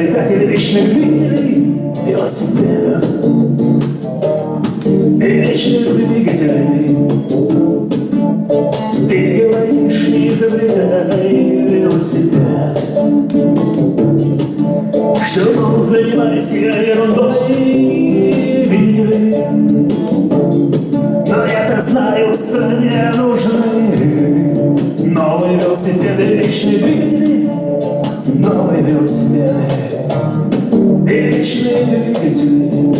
Было изобретателей вечных двигателей Велосипедов И вечных двигателей Ты говоришь, не изобретай велосипед. Что, мол, занимайся ерундой Видели Но я-то знаю, стране нужны Новые велосипеды, вечные двигатели Новые велосипеды вечные двигатели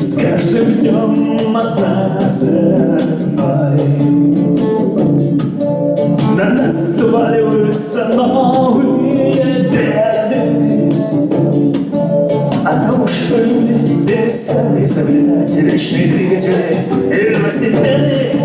С каждым днем одна за одной. На нас сваливаются новые беды. От того, что люди перестали изобретать Вечные двигатели и велосипеды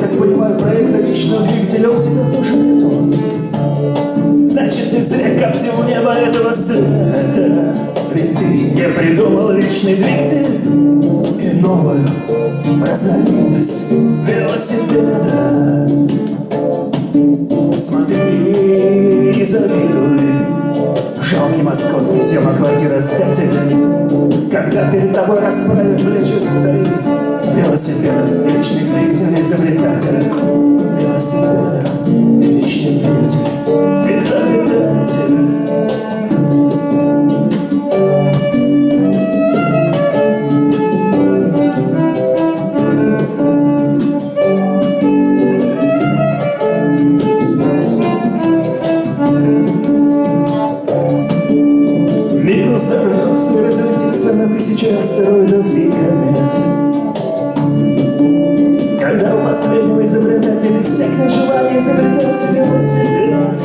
так понимаю, проекта вечного двигателя у тебя тоже нету. Значит, ты зря коптил небо этого света. Ведь ты не придумал вечный двигатель и новую разновидность велосипеда. Смотри и завидуй Жалкий московский съема квартира с пятелей Когда перед тобой расправив плечи стоит Велосипед, вечный двигатель, изобретатель иссякнет желание изобретать велосипед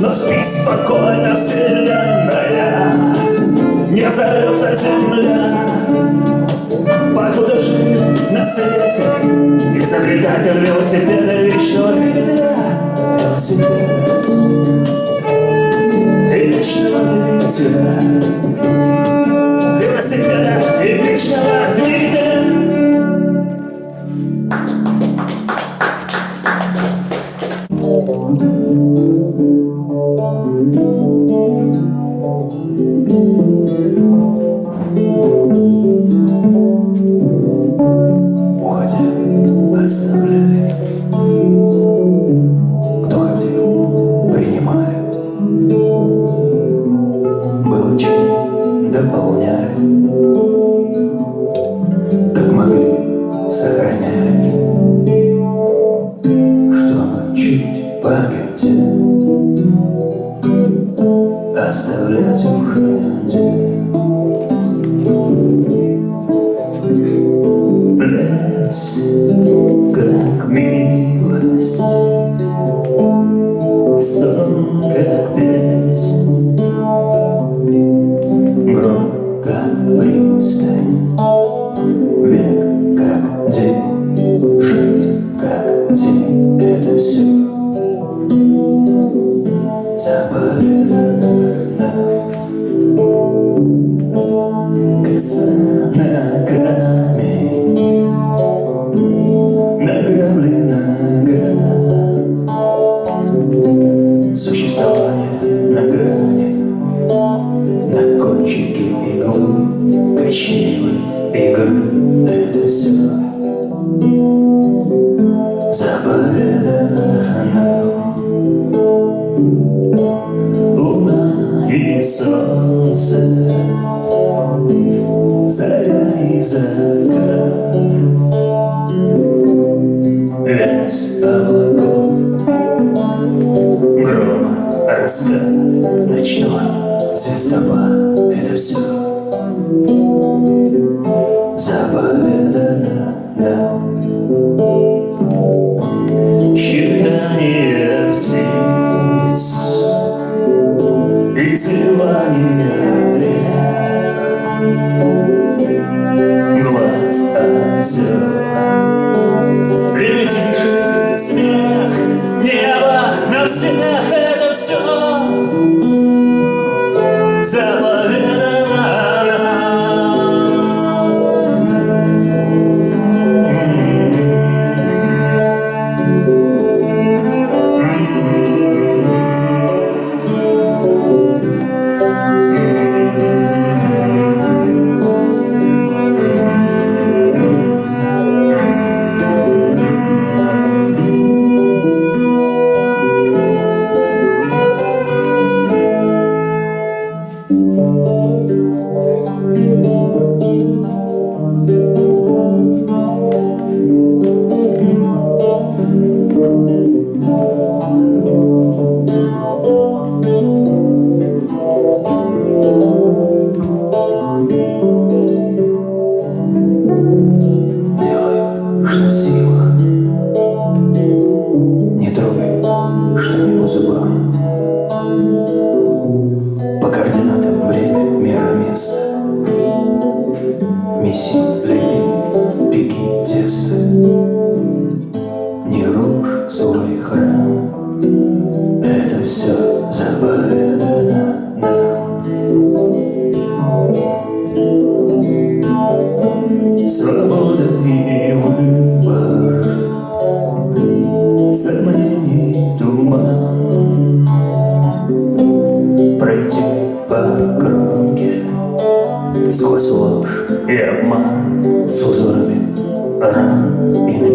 Но спи спокойно, вселенная Не взорвется земля. Покуда жив на свете Изобретатель велосипеда вечного двигателя Велосипед. И вечного двигателя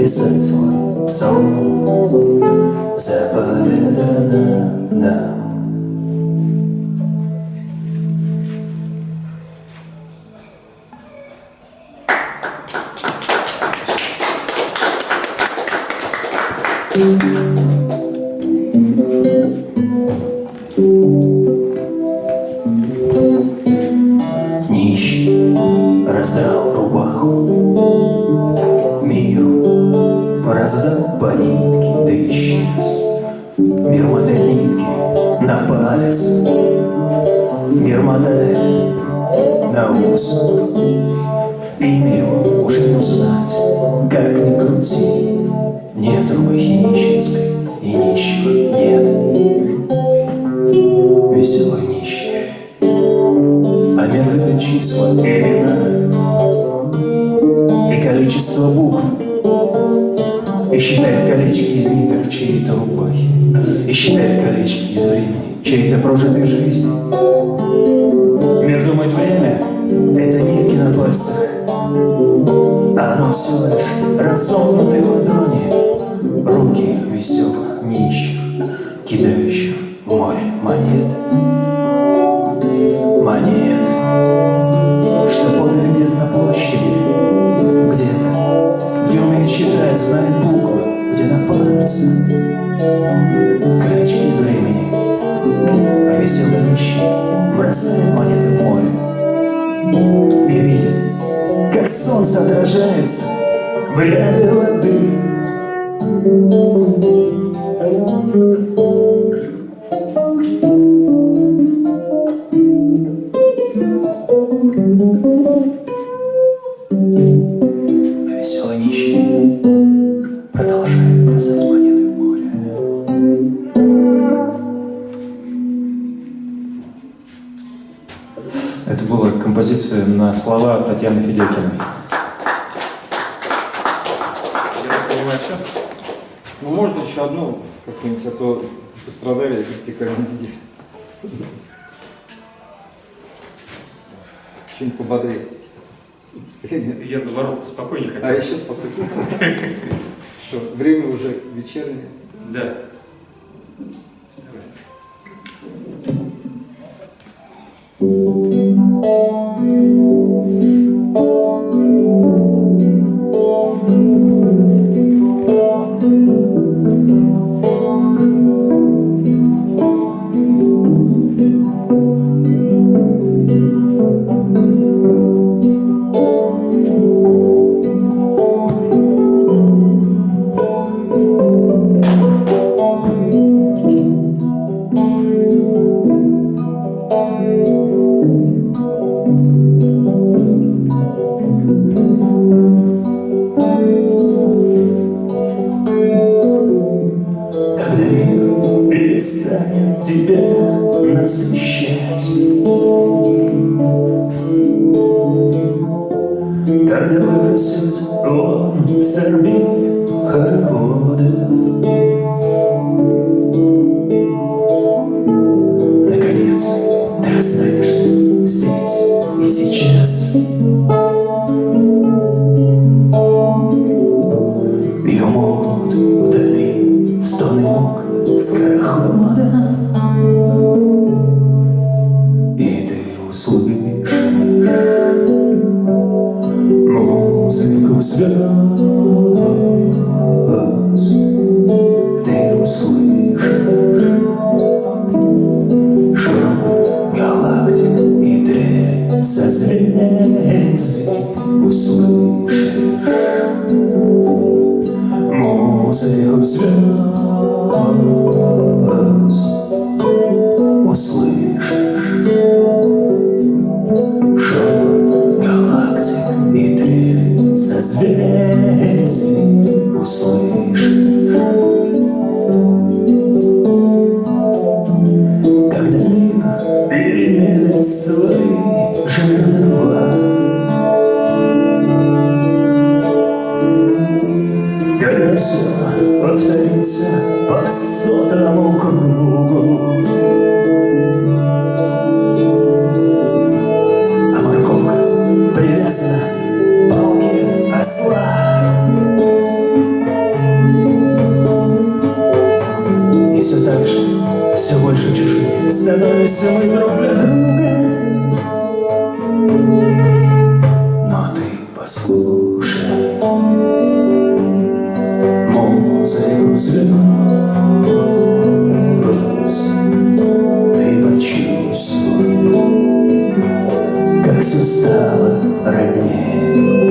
написать свой псалом Заповедано нам. Нищий раздрал рубаху по нитке, да исчез. Мир мотает нитки на палец. Мир мотает на ус. Имя его уже не узнать, как ни крути Нет рубахи нищенской и нищих нет. Веселый нищий а мир любит числа и имена И количество букв И считает колечки из ниток чьей-то рубахе И считает колечки из времени чьей-то прожитой жизни. Мир думает время — это нитки на пальцах А оно всего лишь разомкнутые ладони Руки веселых нищих, кидающих в море монет. Монеты, что подали где-то на площади, где-то, где умеет читать, знает буквы, пальце колечки из времени, а веселый нищий. Бросает монеты в море. И видит, как солнце отражается в рябе воды. Давай, все. Ну, можно еще одну какую-нибудь, а то пострадали вертикальные люди. Чем-нибудь пободрее. Я наоборот спокойнее а хотел. А еще спокойнее. Что, время уже вечернее. Да. Все мы друг для друга. Но ты послушай. Музыку звезд Ты почувствуй Как все стало роднее.